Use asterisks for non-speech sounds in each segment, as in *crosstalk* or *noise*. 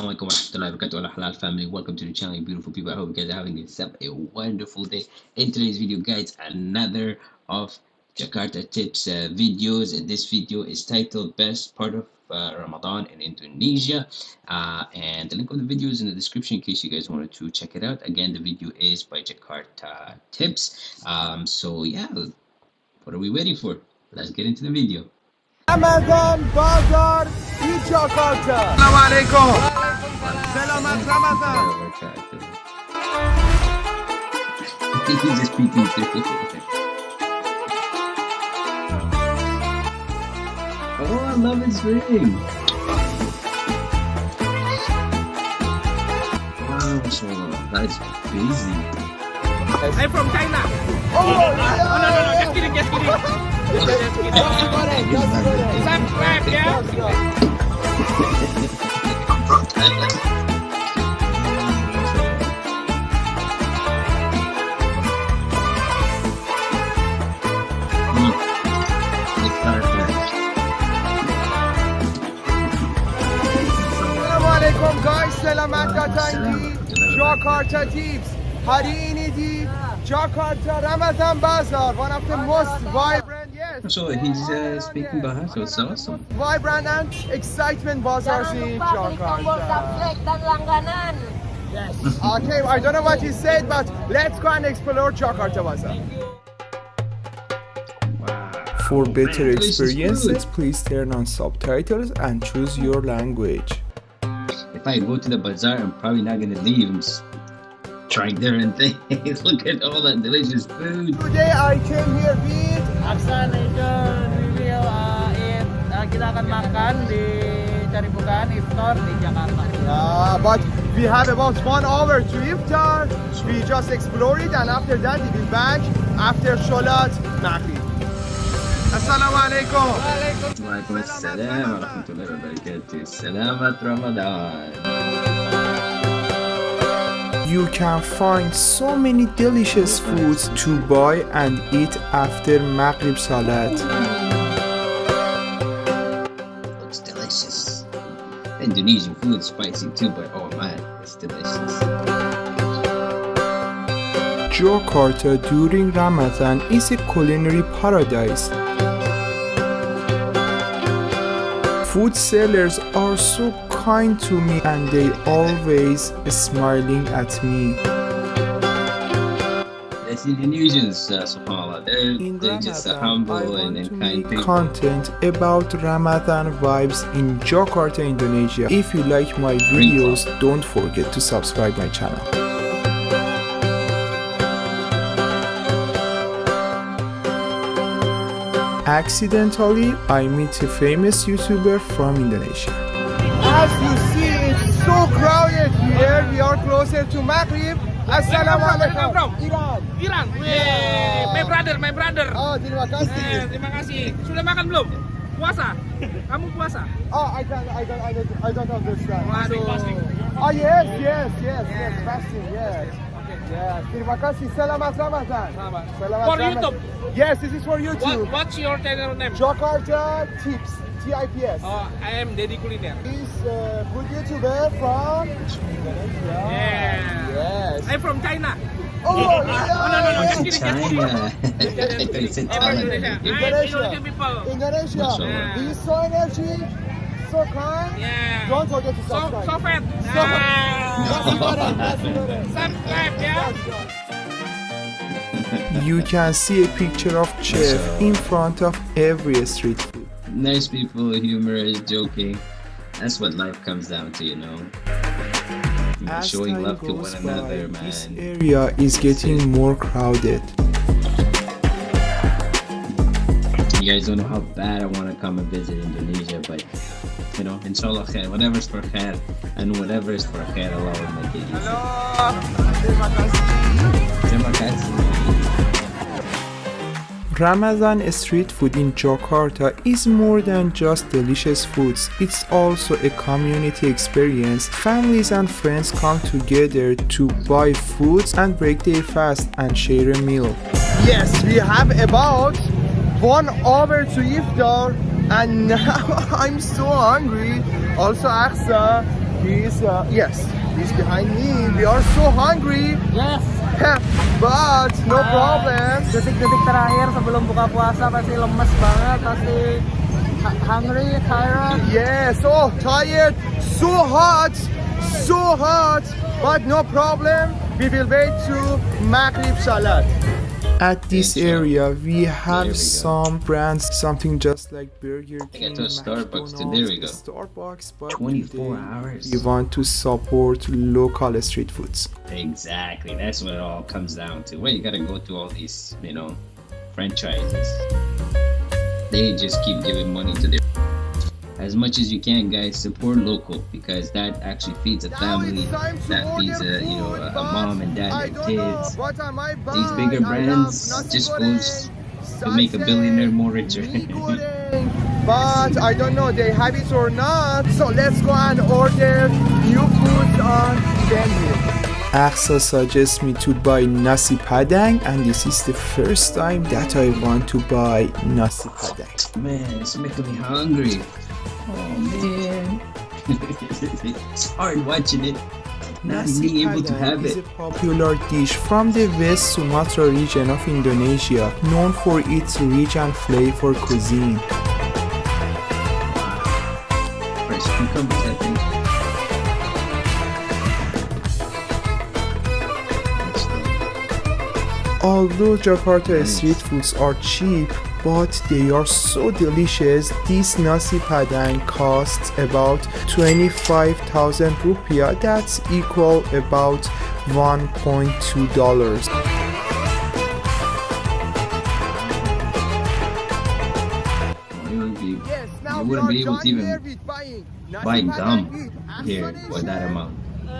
Assalamualaikum warahmatullahi wabarakatuh. Halal family welcome to the channel you beautiful people. I hope you guys are having yourself a wonderful day. In today's video guys another of Jakarta tips uh, videos. And this video is titled best part of uh, Ramadan in Indonesia. Uh, and the link of the video is in the description in case you guys wanted to check it out. Again the video is by Jakarta tips. Um, so yeah what are we waiting for? Let's get into the video. Ramadan Bazar in Jakarta. Assalamu alaikum. Selamat Ramadan. He's just speaking oh, I love his ring. Wow, so that's busy. I'm from China. Oh, Oh, no, no, no, just kidding, just kidding. Just kidding. Subscribe ya. Guys. Selamat Jakarta Tips. Hari ini di Jakarta Ramadan Bazaar, one of the most vibrant, yes, So he's uh, speaking Bahasa, it's awesome. vibrant and excitement bazaars in Jangan lupa klik tombol Jakarta. subscribe dan langganan. *laughs* Okay, I don't know what he said, but let's go and explore Jakarta Bazaar. For better Man, experiences, please turn on subtitles and choose your language. If I go to the bazaar, I'm probably not gonna leave. I'm trying different things. *laughs* Look at all that delicious food. Today I came here with Aksan itu review uh, it, uh, kita akan makan di cari bukaan iftar di Jakarta. Uh, but we have about one hour to iftar. We just explore it and after that we will back after Sholat Maghrib. Assalamu alaikum. Waalaikum assalam wa rahmatullahi wa barakatuh. Selamat Ramadan. You can find so many delicious foods to buy and eat after Maghrib Salat. Looks delicious. Indonesian food spicy too, but oh man, it's delicious. Jakarta during Ramadan is a culinary paradise. Food sellers are so kind to me and they always smiling at me. That's Indonesians, uh, subhanAllah. They're, In they're just uh, Ramadan, I humble and, and kind people. content about Ramadan vibes in Jakarta, Indonesia. If you like my videos, don't forget to subscribe my channel. Accidentally, I meet a famous YouTuber from Indonesia. As you see, it's so crowded here. We are closer to Maghrib. Assalamu alaikum. Bro. Iran. Iran. Weh, my brother, my brother. Oh, terima Eh, kasih. terima kasih. Sudah makan belum? Puasa? Kamu puasa? Oh, I don't, I don't, I don't, I don't understand. Waduh. Oh, yes, yes, yes, yes, fasting, yes. Yes, terima kasih. Selamat Ramadan. Selamat. Selamat For Ramadan. YouTube. Yes, this is for What, YouTube. what's your channel name? Jakarta Tips, T-I-P-S. Oh, I am Deddy Kuliner. He's a good YouTuber from Indonesia. Yeah. Yes. I'm from China. Oh, *laughs* Oh, no, no, no, yes. just kidding, just kidding. China. *laughs* it's in I'm from Thailand. Indonesia. I'm Indonesia. Indonesian people. Indonesia. Mashallah. He's so energy, so kind. Yeah. Don't forget to subscribe. so fat. So- Ah. That's important, that's important. Subscribe ya. You can see a picture of chef in front of every street food. nice people, humorous, joking. That's what life comes down to, you know. As Showing love to one another, by, this area is getting more crowded. You guys don't know how bad I want to come and visit Indonesia, but you know, inshallah khair. Whatever's for khair and whatever is for khair, Allah will make it easy. Terima kasih. Terima. Ramadan street food in Jakarta is more than just delicious foods. It's also a community experience. Families and friends come together to buy foods and break their fast and share a meal. Yes, we have about one hour to iftar and now *laughs* I'm so hungry. Also Aksa, He's, uh, yes, he's behind me. We are so hungry. Yes! but no Ah, problem. Detik-detik terakhir sebelum buka puasa pasti lemes banget, pasti hungry, tired. Yeah, so tired, so hot, so hot. But no problem. We will wait to Maghrib Salat. At this area, we have we some brands, something just like Burger King, to a Starbucks. There we go. Starbucks, but 24 today hours. We want to support local street foods. Exactly. That's what it all comes down to. Well, you gotta go to all these, you know, franchises. They just keep giving money to their. As much as you can, guys, support local because that actually feeds a family. it's time to That feeds a, you know, a, a mom and dad and kids. what I might buy. These bigger brands just goes to make a billionaire more richer. *laughs* but I don't know they have it or not. So let's go and order new food on menu. Axel ah, suggests me to buy nasi padang and this is the first time that I want to buy nasi padang. Man, it's making me hungry. It's hard watching it. Not Nasi being able to padang have is it. a popular dish from the West Sumatra region of Indonesia, known for its rich and flavor cuisine. Fresh cucumbers, I think. Although Jakarta street foods are cheap, but they are so delicious, this nasi padang costs about 25,000 rupiah, that's equal about 1.2 dollars. You wouldn't be, Yes, you wouldn't be able to even here with buying nasi buy gum here for that amount.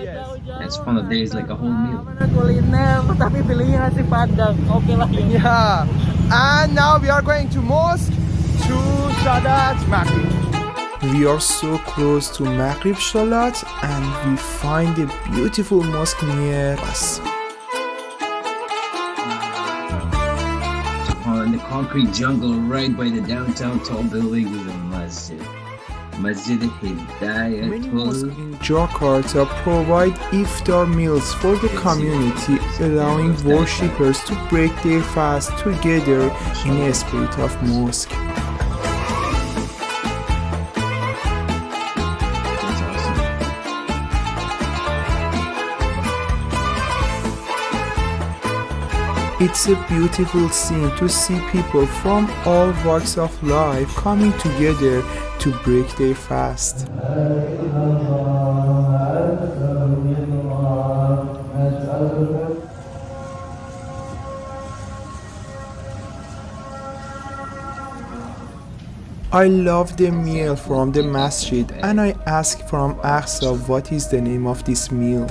Yes. That's one of the days like a whole meal. Kuliner, tapi pilihnya nasi padang. Oke lah. Yeah. And now we are going to mosque to Salat Maghrib. We are so close to Maghrib Shalat and we find a beautiful mosque near us. On the concrete jungle right by the downtown tall building is a masjid. Masjid Many Hidayatul. mosques in Jakarta provide iftar meals for the community, allowing worshippers to break their fast together in a spirit of mosque. It's a beautiful scene to see people from all walks of life coming together to break their fast. I love the meal from the masjid and I ask from Axel what is the name of this meal.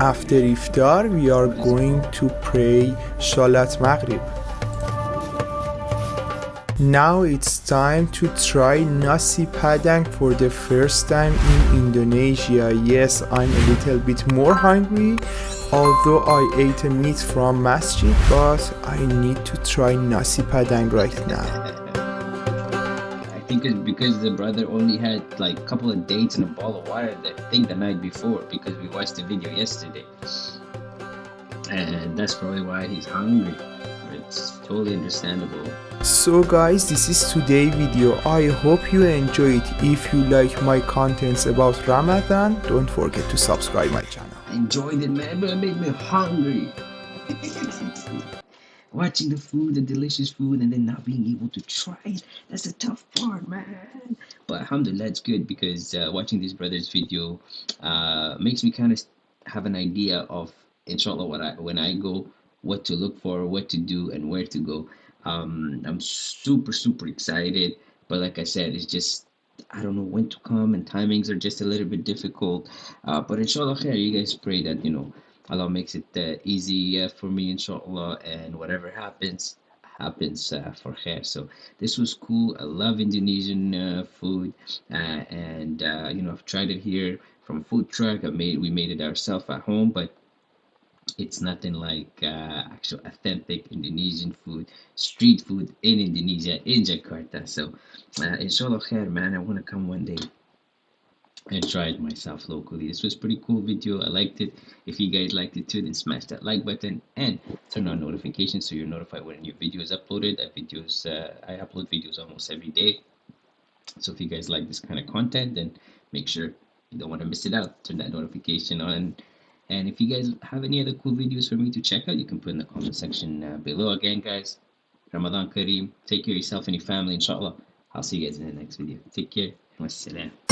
After iftar, we are going to pray Shalat Maghrib. Now it's time to try nasi padang for the first time in Indonesia. Yes, I'm a little bit more hungry, although I ate a meat from masjid, but I need to try nasi padang right now. I think it's because the brother only had like a couple of dates and a ball of water. I think the night before because we watched the video yesterday, and that's probably why he's hungry. It's totally understandable. So guys, this is today video. I hope you enjoy it. If you like my contents about Ramadan, don't forget to subscribe my channel. I enjoyed it, man, but it made me hungry. *laughs* Watching the food, the delicious food, and then not being able to try it, that's the tough part, man. But alhamdulillah, it's good because uh, watching this brother's video uh, makes me kind of have an idea of, inshallah, what I, when I go, what to look for, what to do, and where to go. Um, I'm super, super excited. But like I said, it's just I don't know when to come, and timings are just a little bit difficult. Uh, but inshallah, you guys pray that you know Allah makes it uh, easy uh, for me, inshallah, and whatever happens, happens uh, for her So this was cool. I love Indonesian uh, food, uh, and uh, you know I've tried it here from food truck. I made we made it ourselves at home, but it's nothing like uh, actual authentic Indonesian food, street food in Indonesia, in Jakarta. So, uh, inshallah khair, man, I want to come one day and try it myself locally. This was pretty cool video. I liked it. If you guys liked it too, then smash that like button and turn on notifications so you're notified when a new video is uploaded. That videos uh, I upload videos almost every day. So if you guys like this kind of content, then make sure you don't want to miss it out. Turn that notification on. And if you guys have any other cool videos for me to check out, you can put in the comment section uh, below. Again, guys, Ramadan Kareem. Take care of yourself and your family, inshallah. I'll see you guys in the next video. Take care. Wassalam.